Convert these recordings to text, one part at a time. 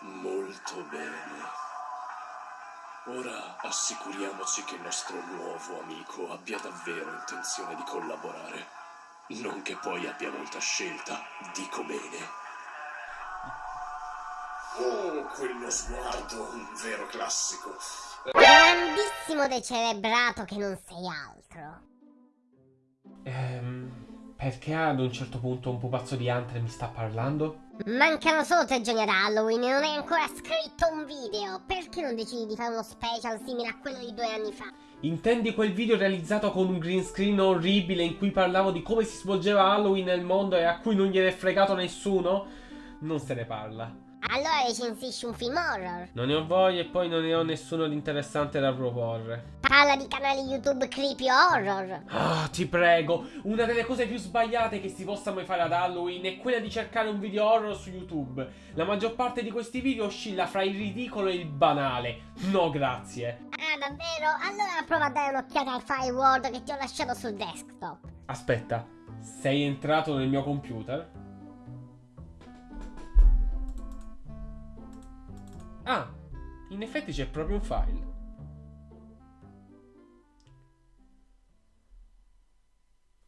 Molto bene. Ora assicuriamoci che il nostro nuovo amico abbia davvero intenzione di collaborare. Non che poi abbia molta scelta, dico bene. Oh, quello sguardo, un vero classico. Grandissimo decelebrato che non sei altro. Ehm, perché ad un certo punto un pupazzo di Hunter mi sta parlando? Mancano solo tre giorni ad Halloween e non hai ancora scritto un video. Perché non decidi di fare uno special simile a quello di due anni fa? Intendi quel video realizzato con un green screen orribile in cui parlavo di come si svolgeva Halloween nel mondo e a cui non gliene è fregato nessuno? Non se ne parla. Allora recensisci un film horror. Non ne ho voglia e poi non ne ho nessuno di interessante da proporre. Parla di canali YouTube creepy horror. Ah, ti prego, una delle cose più sbagliate che si possa mai fare ad Halloween è quella di cercare un video horror su YouTube. La maggior parte di questi video oscilla fra il ridicolo e il banale. No, grazie. Ah, davvero? Allora prova a dare un'occhiata al firewall che ti ho lasciato sul desktop. Aspetta, sei entrato nel mio computer? Ah, in effetti c'è proprio un file.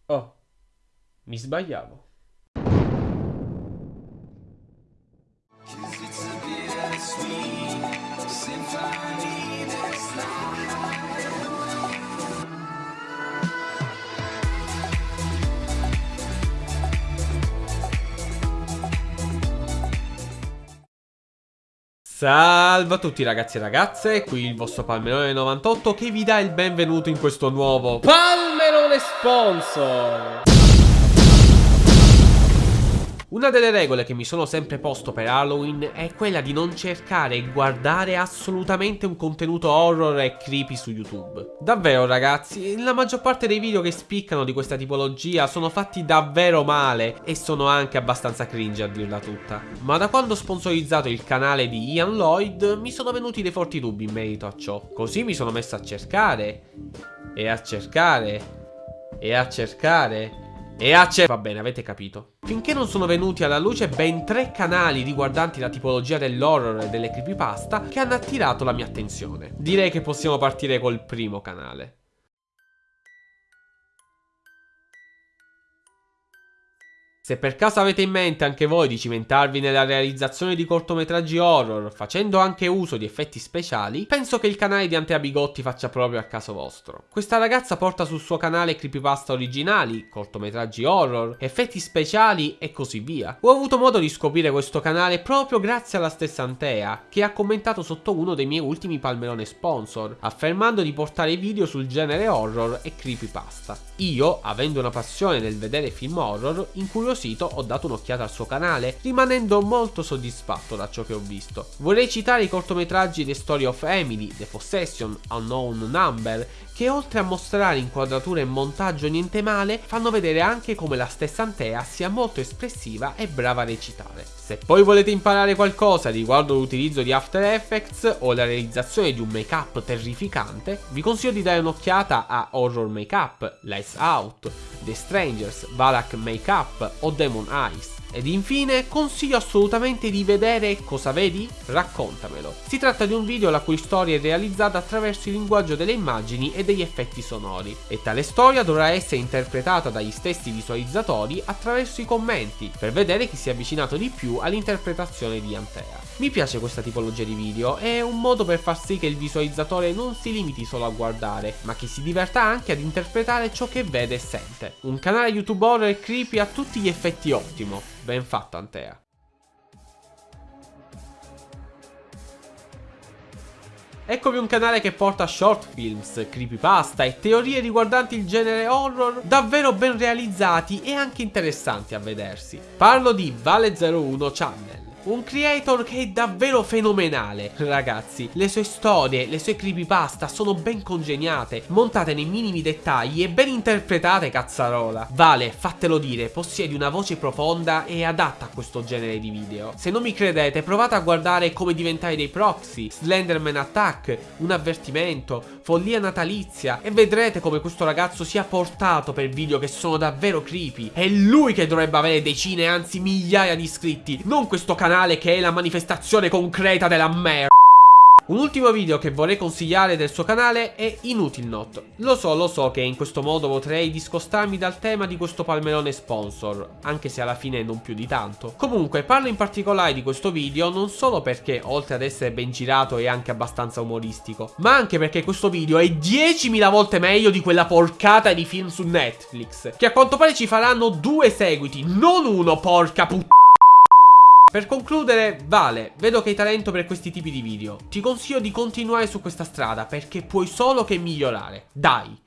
Oh, mi sbagliavo. Salve a tutti ragazzi e ragazze, qui il vostro Palmerone 98 che vi dà il benvenuto in questo nuovo Palmerone Sponsor! Una delle regole che mi sono sempre posto per Halloween è quella di non cercare e guardare assolutamente un contenuto horror e creepy su YouTube. Davvero ragazzi, la maggior parte dei video che spiccano di questa tipologia sono fatti davvero male e sono anche abbastanza cringe a dirla tutta. Ma da quando ho sponsorizzato il canale di Ian Lloyd mi sono venuti dei forti dubbi in merito a ciò. Così mi sono messo a cercare e a cercare e a cercare e a cercare... Va bene, avete capito. Finché non sono venuti alla luce ben tre canali riguardanti la tipologia dell'horror e delle creepypasta che hanno attirato la mia attenzione. Direi che possiamo partire col primo canale. Se per caso avete in mente anche voi di cimentarvi nella realizzazione di cortometraggi horror, facendo anche uso di effetti speciali, penso che il canale di Antea Bigotti faccia proprio a caso vostro. Questa ragazza porta sul suo canale creepypasta originali, cortometraggi horror, effetti speciali e così via. Ho avuto modo di scoprire questo canale proprio grazie alla stessa Antea, che ha commentato sotto uno dei miei ultimi palmerone sponsor, affermando di portare video sul genere horror e creepypasta. Io, avendo una passione nel vedere film horror, incuriosito sito ho dato un'occhiata al suo canale, rimanendo molto soddisfatto da ciò che ho visto. Vorrei citare i cortometraggi The Story of Emily, The Possession, Unknown Number, che oltre a mostrare inquadratura e montaggio niente male, fanno vedere anche come la stessa Antea sia molto espressiva e brava a recitare. Se poi volete imparare qualcosa riguardo l'utilizzo di After Effects o la realizzazione di un make-up terrificante, vi consiglio di dare un'occhiata a Horror Makeup, Lights Out, The Strangers, Valak Makeup o Demon Eyes. Ed infine consiglio assolutamente di vedere Cosa vedi? Raccontamelo. Si tratta di un video la cui storia è realizzata attraverso il linguaggio delle immagini e degli effetti sonori e tale storia dovrà essere interpretata dagli stessi visualizzatori attraverso i commenti per vedere chi si è avvicinato di più all'interpretazione di Antea. Mi piace questa tipologia di video, è un modo per far sì che il visualizzatore non si limiti solo a guardare, ma che si diverta anche ad interpretare ciò che vede e sente. Un canale YouTube horror creepy a tutti gli effetti ottimo, ben fatto Antea. Eccovi un canale che porta short films, creepypasta e teorie riguardanti il genere horror davvero ben realizzati e anche interessanti a vedersi. Parlo di Vale01 Channel Un creator che è davvero fenomenale, ragazzi. Le sue storie, le sue creepypasta sono ben congegnate, montate nei minimi dettagli e ben interpretate, cazzarola. Vale, fatelo dire, possiedi una voce profonda e adatta a questo genere di video. Se non mi credete, provate a guardare come diventare dei proxy, Slenderman Attack, un avvertimento, follia natalizia e vedrete come questo ragazzo sia portato per video che sono davvero creepy. È lui che dovrebbe avere decine, anzi migliaia di iscritti, non questo canale che è la manifestazione concreta della merda. Un ultimo video che vorrei consigliare del suo canale è Inutil Not. Lo so, lo so che in questo modo potrei discostarmi dal tema di questo palmerone sponsor, anche se alla fine non più di tanto. Comunque, parlo in particolare di questo video non solo perché, oltre ad essere ben girato, è anche abbastanza umoristico, ma anche perché questo video è 10.000 volte meglio di quella porcata di film su Netflix, che a quanto pare ci faranno due seguiti, non uno, porca puttana. Per concludere, Vale, vedo che hai talento per questi tipi di video. Ti consiglio di continuare su questa strada perché puoi solo che migliorare. Dai!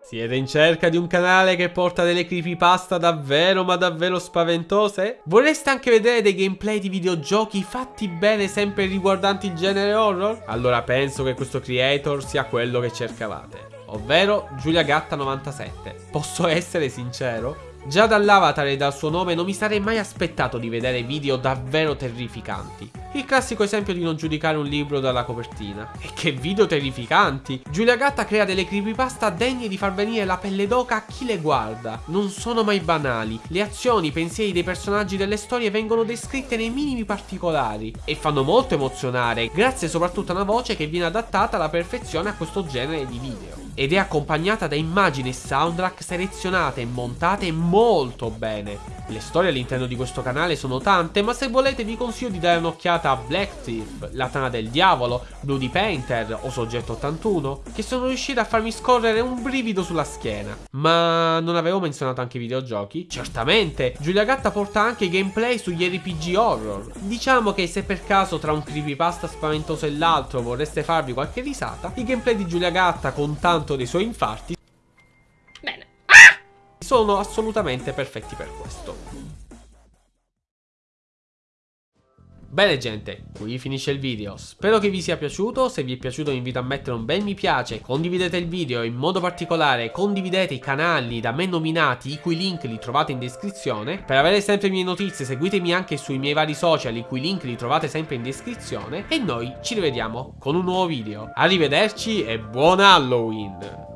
Siete in cerca di un canale che porta delle creepypasta davvero ma davvero spaventose? Vorreste anche vedere dei gameplay di videogiochi fatti bene sempre riguardanti il genere horror? Allora penso che questo creator sia quello che cercavate ovvero Giulia Gatta 97. Posso essere sincero? Già dall'avatar e dal suo nome non mi sarei mai aspettato di vedere video davvero terrificanti. Il classico esempio di non giudicare un libro dalla copertina. E che video terrificanti! Giulia Gatta crea delle creepypasta degne di far venire la pelle d'oca a chi le guarda. Non sono mai banali. Le azioni, i pensieri dei personaggi delle storie vengono descritte nei minimi particolari e fanno molto emozionare, grazie soprattutto a una voce che viene adattata alla perfezione a questo genere di video ed è accompagnata da immagini e soundtrack selezionate e montate molto bene. Le storie all'interno di questo canale sono tante, ma se volete vi consiglio di dare un'occhiata a Black Thief, La Tana del Diavolo, Bloody Painter o Soggetto 81, che sono riusciti a farmi scorrere un brivido sulla schiena. Ma non avevo menzionato anche i videogiochi? Certamente! Giulia Gatta porta anche gameplay sugli RPG horror. Diciamo che se per caso tra un creepypasta spaventoso e l'altro vorreste farvi qualche risata, i gameplay di Giulia Gatta con tanto dei suoi infarti sono assolutamente perfetti per questo. Bene gente, qui finisce il video, spero che vi sia piaciuto, se vi è piaciuto vi invito a mettere un bel mi piace, condividete il video in modo particolare. Condividete i canali da me nominati i cui link li trovate in descrizione, per avere sempre le mie notizie seguitemi anche sui miei vari social i cui link li trovate sempre in descrizione. E noi ci rivediamo con un nuovo video, arrivederci e buon Halloween!